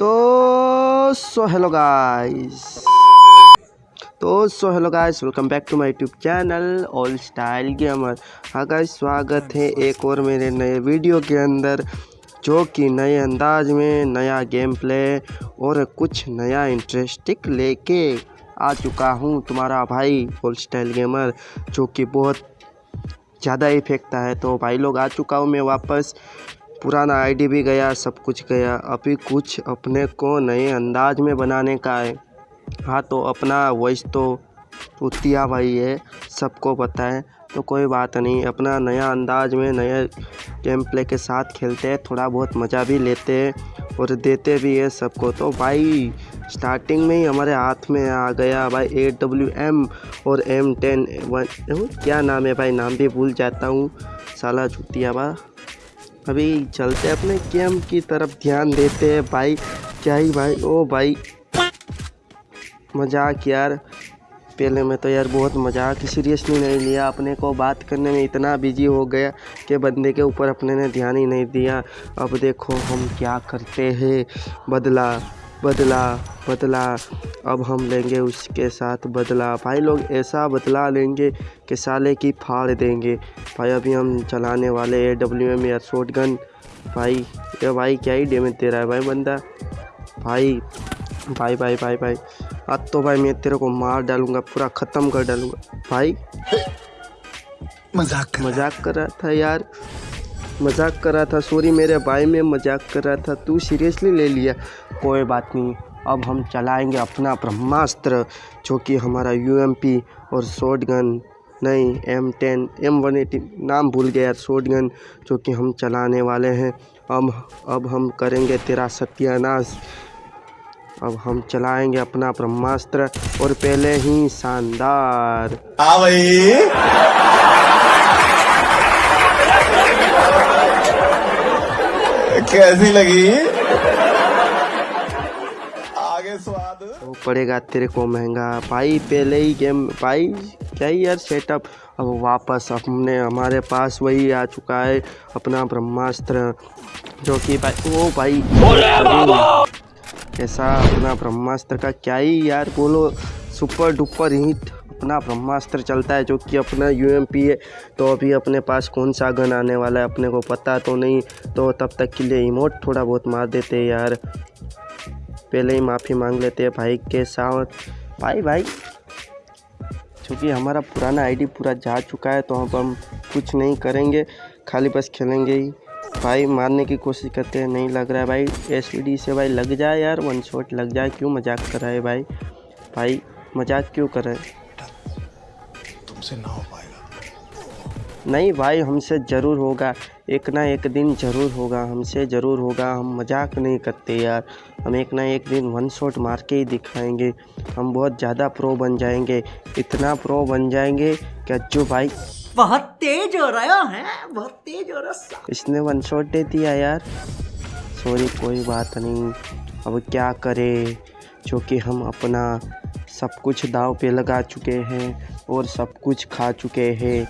तो so hello guys. तो so hello guys, welcome back to my YouTube channel, all style gamer. हाँ guys, स्वागत है एक और मेरे नए वीडियो के अंदर, जो कि नए अंदाज में नया गेम प्ले और कुछ नया इंटरेस्टिंग लेके आ चुका हूँ तुम्हारा भाई, ऑल स्टाइल गेमर, जो कि बहुत ज़्यादा फेंकता है। तो भाई लोग आ चुका हूँ मैं वापस। पुराना आईडी भी गया, सब कुछ गया। अभी कुछ अपने को नए अंदाज में बनाने का है। हाँ तो अपना वॉइस तो पुतिया भाई है, सबको पता है तो कोई बात नहीं। अपना नया अंदाज में नए गेम प्ले के साथ खेलते हैं, थोड़ा बहुत मज़ा भी लेते हैं और देते भी है सबको। तो भाई स्टार्टिंग में ही हमारे हाथ में आ गया भाई ए डब्ल्यू एम और एम टेन वन, क्या नाम है भाई? नाम भी भूल जाता हूँ। साला जुतिया बा। अभी चलते हैं अपने गेम की तरफ़ ध्यान देते हैं। भाई, क्या ही भाई? ओ भाई, मज़ाक यार। पहले मैं तो यार बहुत मज़ाक सीरियसली नहीं लिया। अपने को बात करने में इतना बिज़ी हो गया कि बंदे के ऊपर अपने ने ध्यान ही नहीं दिया। अब देखो हम क्या करते हैं। बदला बदला बदला अब हम लेंगे उसके साथ बदला। भाई लोग ऐसा बदला लेंगे कि साले की फाड़ देंगे। भाई अभी हम चलाने वाले ए डब्ल्यू एम या शॉर्ट गन भाई ये भाई क्या ही डेमेज दे रहा है भाई बंदा। भाई भाई भाई भाई भाई अब तो भाई मैं तेरे को मार डालूँगा पूरा ख़त्म कर डालूँगा। भाई मज़ाक मज़ाक कर रहा था यार। मज़ाक कर रहा था सॉरी मेरे भाई में मज़ाक कर रहा था, तू सीरियसली ले लिया। कोई बात नहीं, अब हम चलाएँगे अपना ब्रह्मास्त्र, जो कि हमारा यूएमपी और शॉर्ट गन नहीं M ten M one eighty नाम भूल गया शॉर्ट गन जो कि हम चलाने वाले हैं। अब अब हम करेंगे तेरा सत्यानाश। अब हम चलाएँगे अपना ब्रह्मास्त्र, और पहले ही शानदार। हाँ भाई। कैसी लगी? आगे स्वाद। वो पड़ेगा तेरे को महँगा। भाई पहले ही गेम भाई क्या ही यार सेटअप अब वापस हमने हमारे पास वही आ चुका है अपना ब्रह्मास्त्र जो कि भाई ओ भाई। ऐसा अपना ब्रह्मास्त्र का क्या ही यार बोलो सुपर डुपर हिट अपना ब्रह्मास्त्र चलता है जो कि अपना यूएमपी है तो अभी अपने पास कौन सा गन आने वाला है अपने को पता तो नहीं तो तब तक के लिए इमोट थोड़ा बहुत मार देते हैं यार। पहले ही माफ़ी मांग लेते हैं भाई के साथ। भाई भाई क्योंकि हमारा पुराना आईडी पूरा जा चुका है तो अब हम कुछ नहीं करेंगे, खाली बस खेलेंगे ही। भाई, मारने की कोशिश करते हैं, नहीं लग रहा है भाई। एस से भाई लग जाए यार वन शॉट लग जाए, क्यों मज़ाक कर रहा है भाई? भाई, मज़ाक क्यों कर रहे हैं? तुमसे ना हो पाएगा। नहीं भाई हमसे ज़रूर होगा। एक ना एक दिन ज़रूर होगा हमसे ज़रूर होगा। हम मज़ाक नहीं करते यार। हम एक ना एक दिन वन शॉट मार के ही दिखाएँगे। हम बहुत ज़्यादा प्रो बन जाएँगे। इतना प्रो बन जाएँगे कि जो भाई। बहुत तेज हो रहा है बहुत तेज हो रहा है। इसने वन शॉट दे दिया यार। सॉरी कोई बात नहीं। अब क्या करें? जो कि हम अपना सब कुछ दाव पे लगा चुके हैं और सब कुछ खा चुके हैं।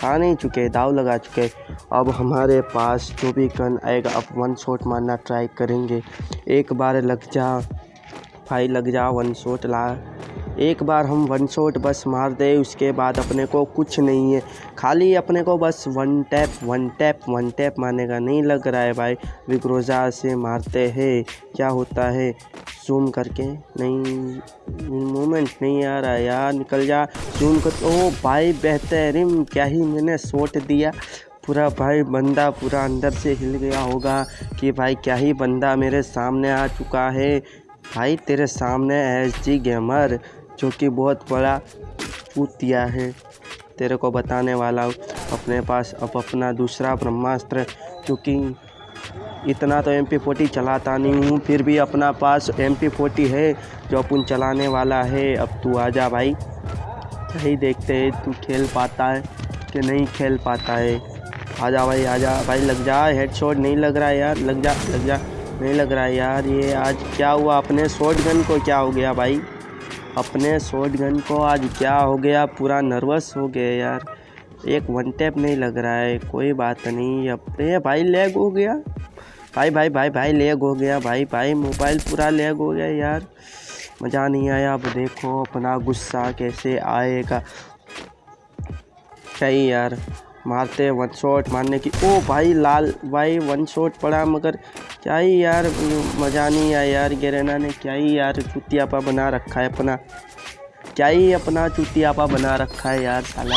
खा नहीं चुके, दाव लगा चुके। अब हमारे पास जो भी गन आएगा, अब वन शॉट मारना ट्राई करेंगे। एक बार लग जा, भाई लग जा वन शॉट ला। एक बार हम वन शॉट बस मार दे, उसके बाद अपने को कुछ नहीं है। खाली अपने को बस one tap one tap one tap मारने का नहीं लग रहा है भाई। विक्रोजा से मारते हैं। क्या होता है? जूम करके नहीं मोमेंट नहीं आ रहा यार, निकल जा। जूम कर, ओ भाई बेहतरीन, क्या ही मैंने शॉट दिया। पूरा भाई बंदा पूरा अंदर से हिल गया होगा कि भाई क्या ही बंदा मेरे सामने आ चुका है। भाई तेरे सामने एस जी गेमर जो कि बहुत बड़ा पूतिया है। तेरे को बताने वाला हूँ, अपने पास अब अपना दूसरा ब्रह्मास्त्र, क्योंकि इतना तो एम पी चलाता नहीं हूँ, फिर भी अपना पास एम पी है, जो अपन चलाने वाला है। अब तू आ जा भाई। यही देखते हैं, तू खेल पाता है कि नहीं खेल पाता है। आ जा भाई, आ जा। भाई, लग जा। हेडशॉट नहीं लग रहा है यार। लग जा लग जा। नहीं लग रहा है यार। ये आज क्या हुआ? अपने शॉर्ट गन को क्या हो गया भाई? अपने शॉर्ट गन को आज क्या हो गया? पूरा नर्वस हो गया यार। एक वन टैप नहीं लग रहा है, कोई बात नहीं। अपने भाई लैग हो गया। भाई भाई भाई भाई लेग हो गया। भाई भाई मोबाइल पूरा लेग हो गया यार। मज़ा नहीं आया। अब देखो अपना गुस्सा कैसे आएगा। सही यार, मारते वन शॉट मारने की। ओ भाई लाल, भाई वन शॉट पड़ा मगर क्या ही यार, मज़ा नहीं आया यार, गेरेना ने क्या ही यार चुतियापा बना रखा है अपना। क्या ही अपना चुतियापा बना रखा है यार, साला।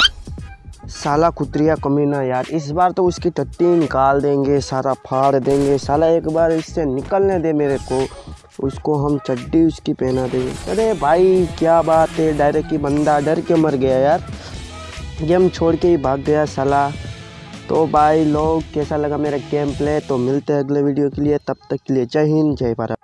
साला कुतरिया कमीना यार, इस बार तो उसकी टट्टी निकाल देंगे, सारा फाड़ देंगे। साला एक बार इससे निकलने दे मेरे को, उसको हम चड्डी उसकी पहना देंगे। अरे भाई, क्या बात है, डायरेक्ट ही बंदा डर के मर गया यार। गेम छोड़ के ही भाग गया, साला। तो भाई लोग, कैसा लगा मेरा गेम प्ले तो मिलते हैं अगले वीडियो के लिए। तब तक के लिए जय हिंद, जय भारत।